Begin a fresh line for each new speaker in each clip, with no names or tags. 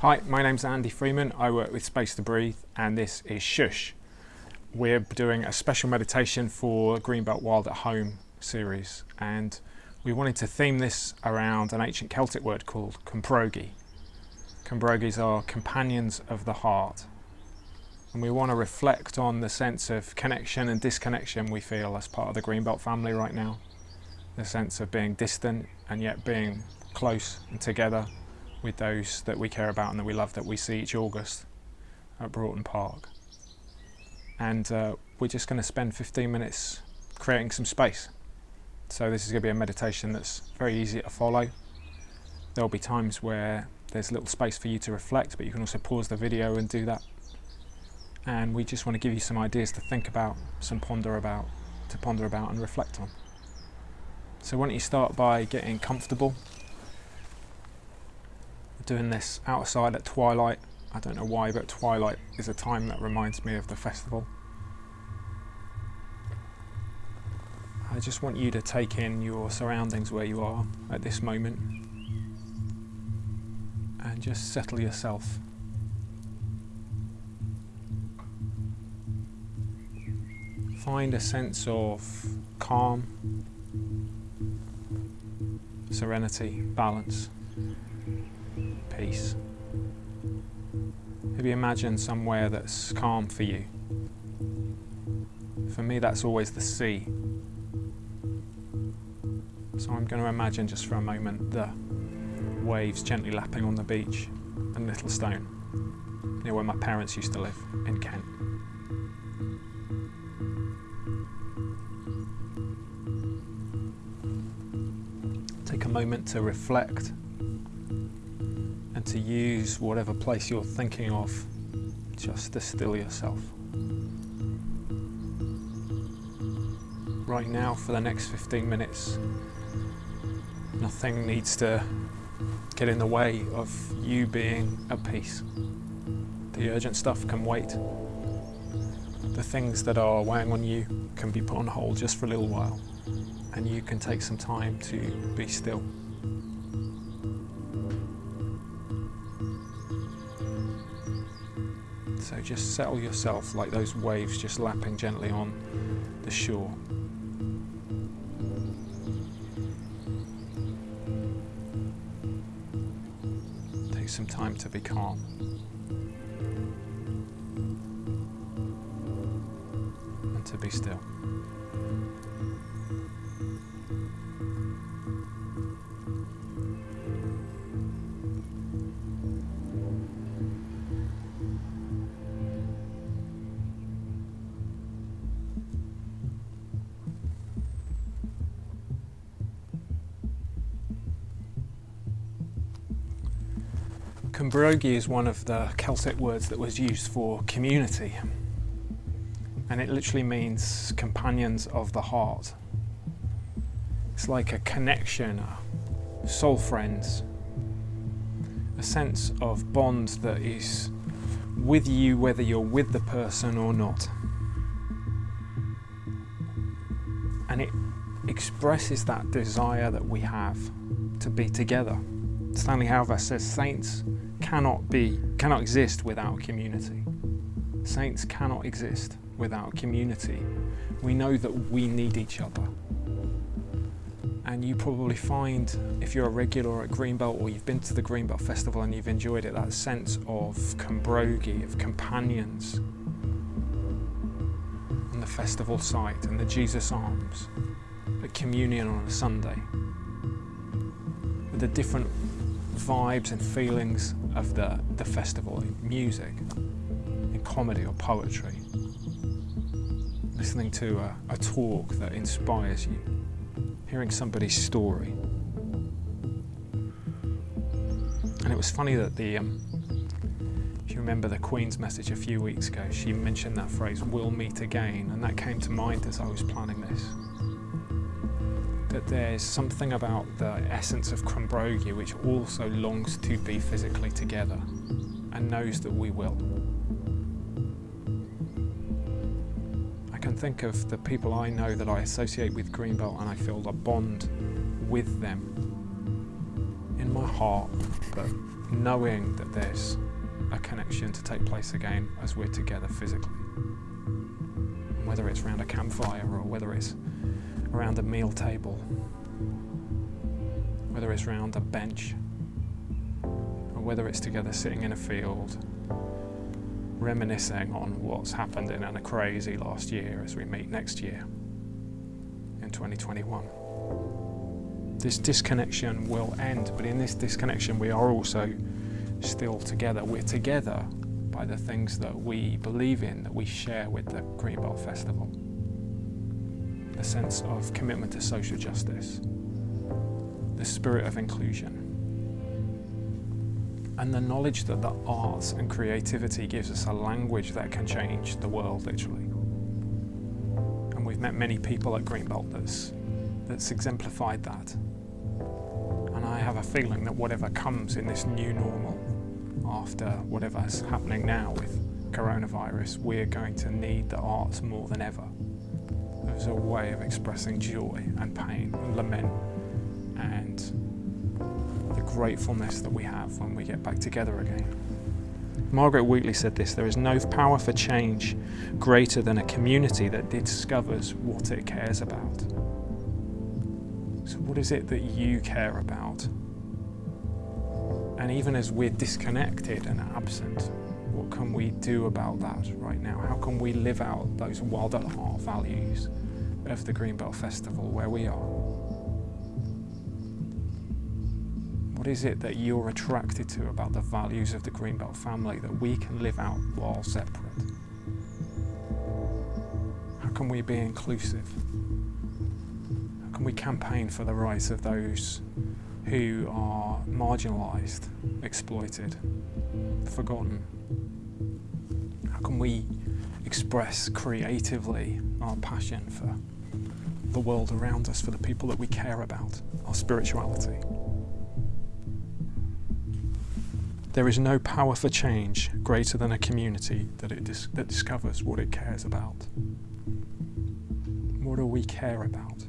Hi, my name's Andy Freeman. I work with Space to Breathe and this is Shush. We're doing a special meditation for Greenbelt Wild at Home series and we wanted to theme this around an ancient Celtic word called Cymbrogi. Cymbrogis are companions of the heart and we want to reflect on the sense of connection and disconnection we feel as part of the Greenbelt family right now. The sense of being distant and yet being close and together with those that we care about and that we love that we see each August at Boughton Park. And uh, we're just going to spend 15 minutes creating some space. So this is going to be a meditation that's very easy to follow. There'll be times where there's little space for you to reflect, but you can also pause the video and do that. And we just want to give you some ideas to think about, some ponder about, to ponder about and reflect on. So why don't you start by getting comfortable doing this outside at twilight. I don't know why, but twilight is a time that reminds me of the festival. I just want you to take in your surroundings where you are at this moment and just settle yourself. Find a sense of calm, serenity, balance peace. Maybe imagine somewhere that's calm for you. For me, that's always the sea. So I'm going to imagine just for a moment the waves gently lapping on the beach and Littlestone, near where my parents used to live in Kent. Take a moment to reflect and to use whatever place you're thinking of just to still yourself. Right now, for the next 15 minutes, nothing needs to get in the way of you being at peace. The urgent stuff can wait. The things that are weighing on you can be put on hold just for a little while, and you can take some time to be still. So just settle yourself like those waves just lapping gently on the shore. Take some time to be calm. And to be still. Cymbrogi is one of the Celtic words that was used for community and it literally means companions of the heart. It's like a connection, soul friends, a sense of bond that is with you whether you're with the person or not. And it expresses that desire that we have to be together. Stanley Hauerwas says saints cannot be, cannot exist without community. Saints cannot exist without community. We know that we need each other. And you probably find, if you're a regular at Greenbelt or you've been to the Greenbelt Festival and you've enjoyed it, that sense of cymbrogi, of companions on the festival site and the Jesus Arms, at communion on a Sunday, with the different vibes and feelings of the, the festival in music, in comedy or poetry. Listening to a, a talk that inspires you, hearing somebody's story. And it was funny that the, um, if you remember the Queen's message a few weeks ago, she mentioned that phrase, we'll meet again, and that came to mind as I was planning this that there's something about the essence of Cymbrogi which also longs to be physically together and knows that we will. I can think of the people I know that I associate with Greenbelt and I feel a bond with them in my heart, but knowing that there's a connection to take place again as we're together physically. Whether it's around a campfire or whether it's around a meal table, whether it's around a bench, or whether it's together sitting in a field, reminiscing on what's happened in a crazy last year as we meet next year in 2021. This disconnection will end, but in this disconnection, we are also still together. We're together by the things that we believe in, that we share with the Greenbelt Festival. The sense of commitment to social justice, the spirit of inclusion, and the knowledge that the arts and creativity gives us a language that can change the world, literally. And we've met many people at Greenbelt that's, that's exemplified that. And I have a feeling that whatever comes in this new normal, after whatever's happening now with coronavirus, we're going to need the arts more than ever as a way of expressing joy and pain and lament and the gratefulness that we have when we get back together again. Margaret Wheatley said this there is no power for change greater than a community that discovers what it cares about. So, what is it that you care about? And even as we're disconnected and absent, what can we do about that right now? How can we live out those wild at heart values of the Greenbelt Festival where we are? What is it that you're attracted to about the values of the Greenbelt family that we can live out while separate? How can we be inclusive? How can we campaign for the rights of those who are marginalised, exploited, forgotten? How can we express creatively our passion for the world around us, for the people that we care about, our spirituality? There is no power for change greater than a community that, it dis- that discovers what it cares about. What do we care about?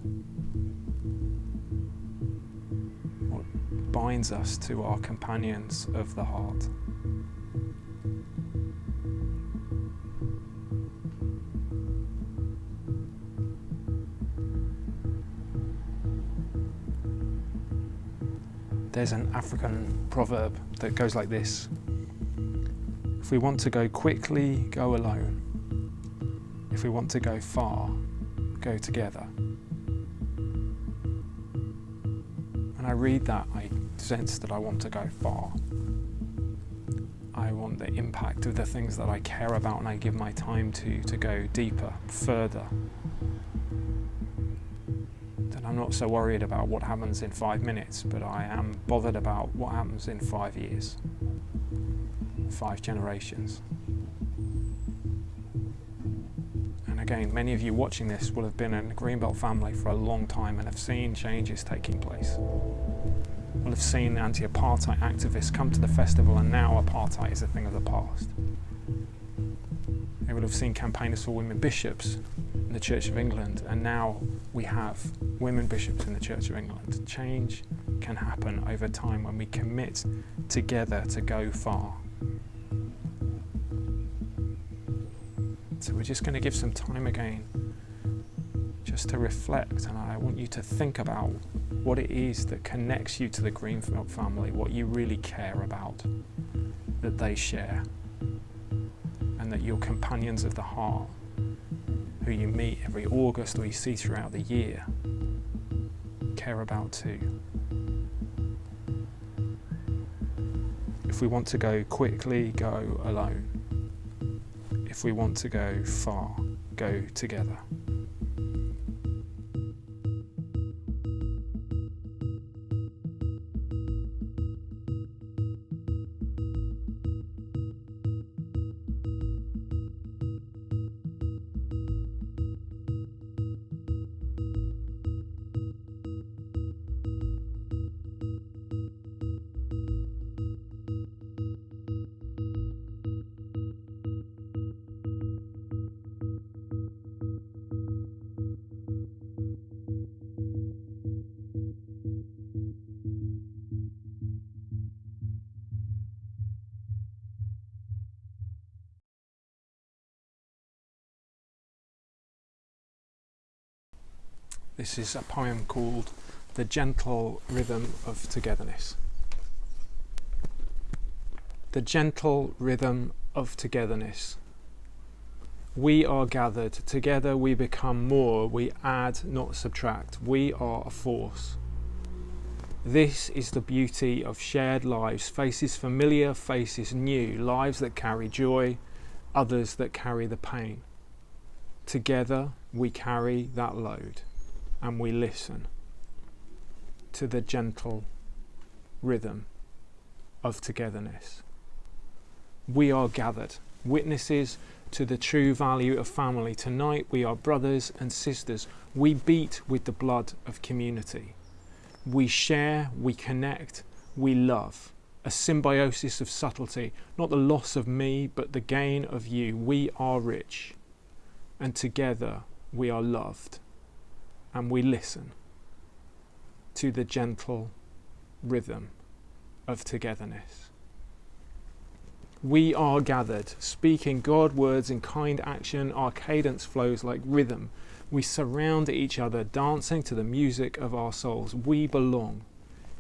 What binds us to our companions of the heart. There's an African proverb that goes like this If we want to go quickly, go alone. If we want to go far, go together. When I read that, I sense that I want to go far. I want the impact of the things that I care about and I give my time to to go deeper, further. I'm not so worried about what happens in five minutes, but I am bothered about what happens in five years, five generations. And again, many of you watching this will have been in the Greenbelt family for a long time and have seen changes taking place will have seen anti-apartheid activists come to the festival and now apartheid is a thing of the past. They will have seen campaigners for women bishops in the Church of England and now we have women bishops in the Church of England. Change can happen over time when we commit together to go far. So we're just going to give some time again just to reflect and I want you to think about what it is that connects you to the Greenbelt family, what you really care about that they share, and that you're companions of the heart, who you meet every August or you see throughout the year, care about too. If we want to go quickly, go alone. If we want to go far, go together. This is a poem called The Gentle Rhythm of Togetherness. The gentle rhythm of togetherness. We are gathered, together we become more, we add, not subtract, we are a force. This is the beauty of shared lives, faces familiar, faces new, lives that carry joy, others that carry the pain. Together we carry that load and we listen to the gentle rhythm of togetherness. We are gathered, witnesses to the true value of family. Tonight we are brothers and sisters. We beat with the blood of community. We share, we connect, we love. A symbiosis of subtlety, not the loss of me, but the gain of you. We are rich, and together we are loved, and we listen to the gentle rhythm of togetherness. We are gathered, speaking God words in kind action. Our cadence flows like rhythm we surround each other, dancing to the music of our souls. We belong.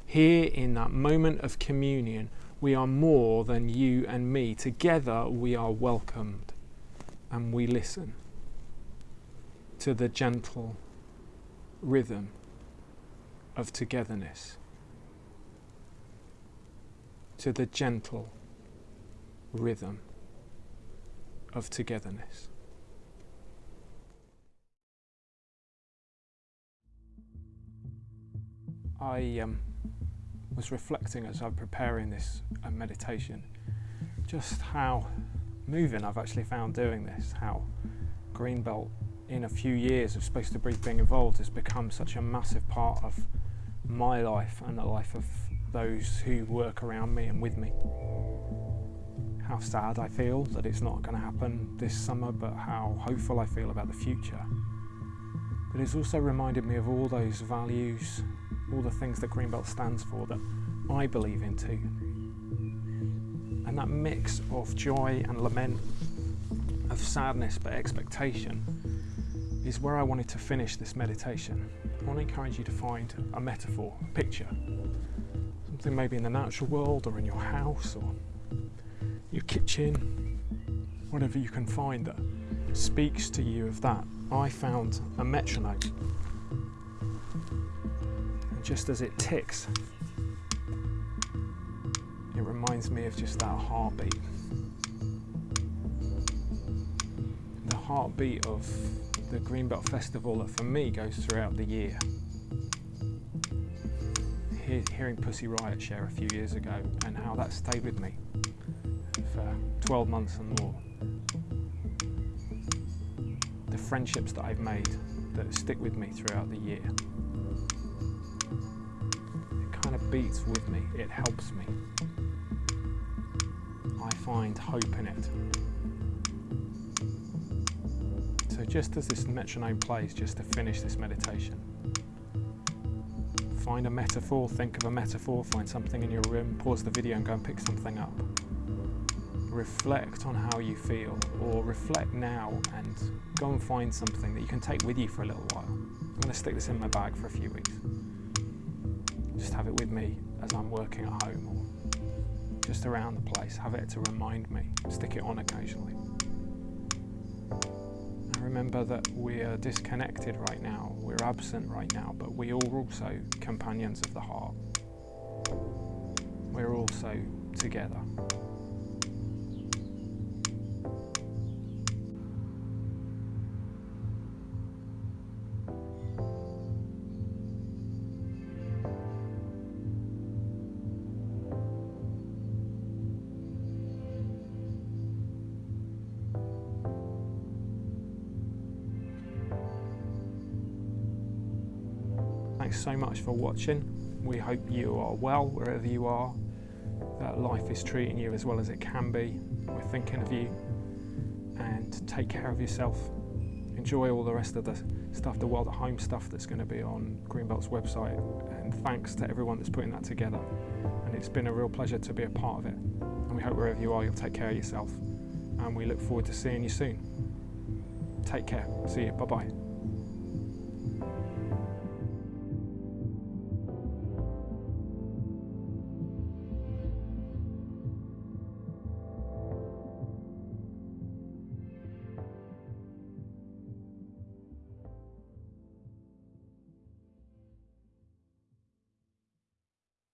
Here in that moment of communion, we are more than you and me. Together, we are welcomed and we listen to the gentle rhythm of togetherness, to the gentle rhythm of togetherness. I um, was reflecting as I'm preparing this uh, meditation just how moving I've actually found doing this, how Greenbelt in a few years of Space to being involved has become such a massive part of my life and the life of those who work around me and with me. How sad I feel that it's not going to happen this summer, but how hopeful I feel about the future. But it's also reminded me of all those values all the things that Greenbelt stands for that I believe in too. And that mix of joy and lament, of sadness but expectation, is where I wanted to finish this meditation. I want to encourage you to find a metaphor, a picture, something maybe in the natural world or in your house or your kitchen, whatever you can find that speaks to you of that. I found a metronome And just as it ticks, it reminds me of just that heartbeat. The heartbeat of the Greenbelt Festival that for me goes throughout the year. hearing Pussy Riot share a few years ago and how that stayed with me for 12 months and more. The friendships that I've made that stick with me throughout the year It kind of beats with me, it helps me. I find hope in it. So just as this metronome plays, just to finish this meditation, find a metaphor, think of a metaphor, find something in your room, pause the video and go and pick something up. Reflect on how you feel, or reflect now and go and find something that you can take with you for a little while. I'm going to stick this in my bag for a few weeks just have it with me as I'm working at home or just around the place. Have it to remind me, stick it on occasionally. Remember that we are disconnected right now, we're absent right now, but we are also companions of the heart. We're also together. Thanks so much for watching. We hope you are well wherever you are, that life is treating you as well as it can be. We're thinking of you and take care of yourself. Enjoy all the rest of the stuff, the Wild at Home stuff that's going to be on Greenbelt's website. And thanks to everyone that's putting that together. And it's been a real pleasure to be a part of it. And we hope wherever you are, you'll take care of yourself. And we look forward to seeing you soon. Take care. See you. Bye bye.